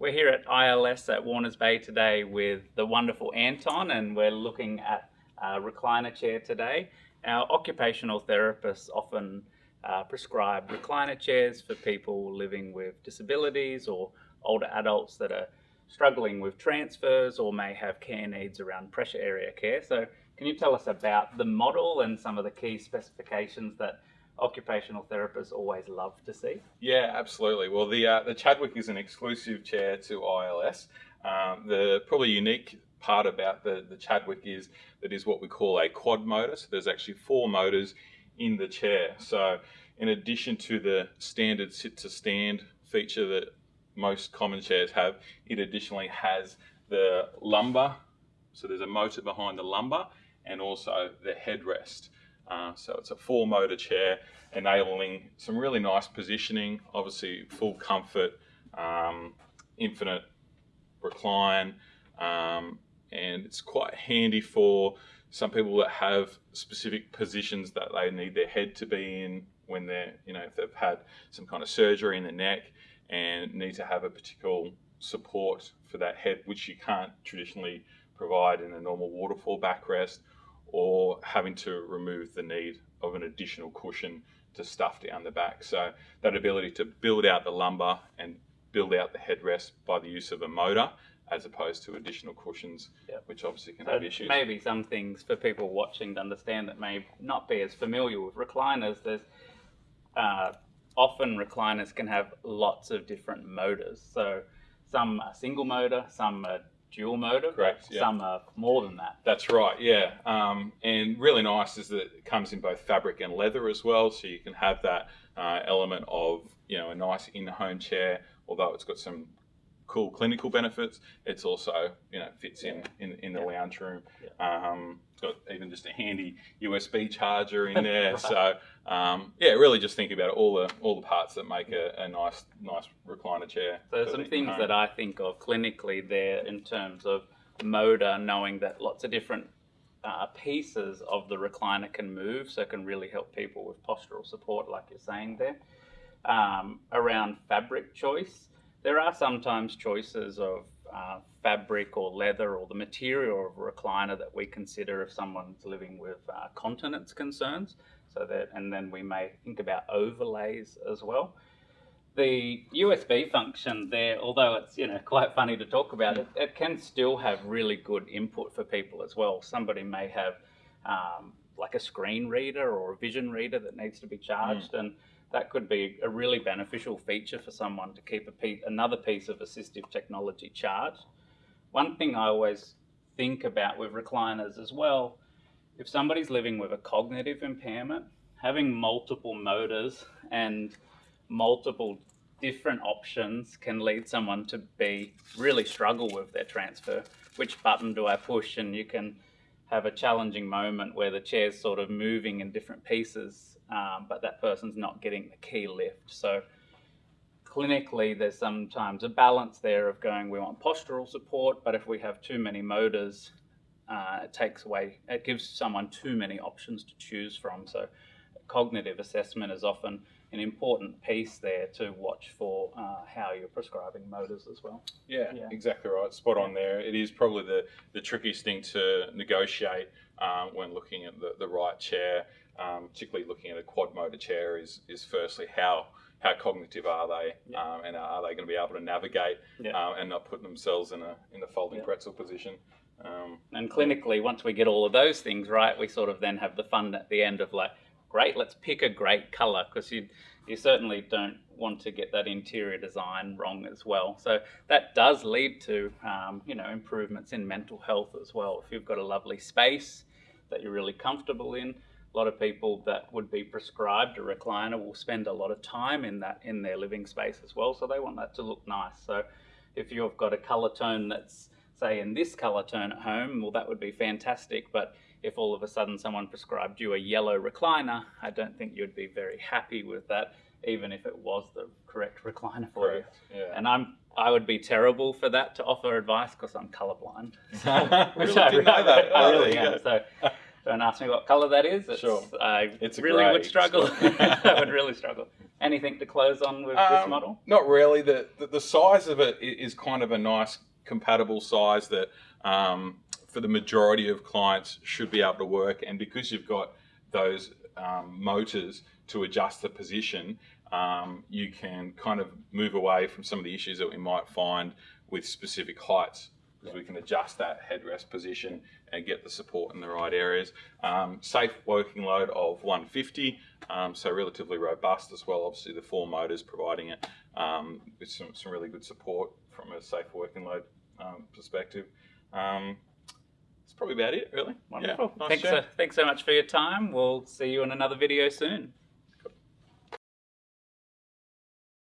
ILS at Warners Bay today with the wonderful Anton, and we're looking at a recliner chair today. Our occupational therapists often uh, prescribe recliner chairs for people living with disabilities or older adults that are struggling with transfers or may have care needs around pressure area care. So, can you tell us about the model and some of the key specifications that occupational therapists always love to see? Yeah, absolutely. Well, the uh, the Chadwick is an exclusive chair to ILS. Um, the probably unique part about the, the Chadwick is that is what we call a quad motor. So there's actually four motors in the chair. So in addition to the standard sit to stand feature that most common chairs have, it additionally has the lumbar. So there's a motor behind the lumbar and also the headrest. Uh, so it's a four motor chair enabling some really nice positioning, obviously full comfort, um, infinite recline, um, and it's quite handy for some people that have specific positions that they need their head to be in when they're, you know, if they've had some kind of surgery in the neck and need to have a particular support for that head, which you can't traditionally provide in a normal waterfall backrest or having to remove the need of an additional cushion to stuff down the back. So that ability to build out the lumbar and build out the headrest by the use of a motor as opposed to additional cushions, yep. which obviously can so have issues. Maybe some things for people watching to understand that may not be as familiar with recliners. There's uh, often recliners can have lots of different motors. So some are single motor, some are dual motor. Correct. Yeah. Some are more than that. That's right. Yeah. Um, and really nice is that it comes in both fabric and leather as well, so you can have that uh, element of you know a nice in-home chair, although it's got some cool clinical benefits. It's also you know fits in in, in the yeah. lounge room. Yeah. Um, it's got even just a handy USB charger in there. right. So um, yeah, really just think about all the all the parts that make a, a nice nice recliner chair. So some things that I think of clinically there in terms of motor, knowing that lots of different uh, pieces of the recliner can move, so it can really help people with postural support, like you're saying there. Um, around fabric choice, there are sometimes choices of uh, fabric or leather or the material of a recliner that we consider if someone's living with uh, continence concerns. So that, and then we may think about overlays as well. The USB function there, although it's you know quite funny to talk about, it, it can still have really good input for people as well. Somebody may have um, like a screen reader or a vision reader that needs to be charged, mm. and that could be a really beneficial feature for someone to keep piece, another piece of assistive technology charged. One thing I always think about with recliners as well, if somebody's living with a cognitive impairment, having multiple motors and multiple different options can lead someone to be really struggle with their transfer. Which button do I push? And you can have a challenging moment where the chair's sort of moving in different pieces um, but that person's not getting the key lift. So clinically, there's sometimes a balance there of going, we want postural support, but if we have too many motors, uh, it takes away, it gives someone too many options to choose from. So cognitive assessment is often an important piece there to watch for uh, how you're prescribing motors as well. Yeah, yeah, exactly right. Spot on there. It is probably the, the trickiest thing to negotiate um, when looking at the, the right chair um, particularly looking at a quad motor chair, is is firstly how how cognitive are they, yeah. um, and are they going to be able to navigate yeah. um, and not put themselves in a in the folding yeah. pretzel position. Um, and clinically, once we get all of those things right, we sort of then have the fun at the end of like, great, let's pick a great color because you you certainly don't want to get that interior design wrong as well. So that does lead to um, you know improvements in mental health as well. If you've got a lovely space that you're really comfortable in, a lot of people that would be prescribed a recliner will spend a lot of time in that in their living space as well. So they want that to look nice. So if you've got a color tone that's say in this color tone at home, well that would be fantastic. But if all of a sudden someone prescribed you a yellow recliner, I don't think you'd be very happy with that, even if it was the correct recliner for correct. you. Yeah. And I'm I would be terrible for that to offer advice because I'm colorblind. which really I, didn't know that. I really am. So don't ask me what color that is. It's, sure. I it's really would struggle. I would really struggle. Anything to close on with um, this model? Not really. The, the, the size of it is kind of a nice compatible size that um, for the majority of clients should be able to work. And because you've got those um, motors to adjust the position, um, you can kind of move away from some of the issues that we might find with specific heights because we can adjust that headrest position and get the support in the right areas. Um, safe working load of 150, um, so relatively robust as well. Obviously, the four motors providing it um, with some, some really good support from a safe working load um, perspective. Um, that's probably about it, really. Wonderful. Yeah, nice thanks, so, thanks so much for your time. We'll see you in another video soon.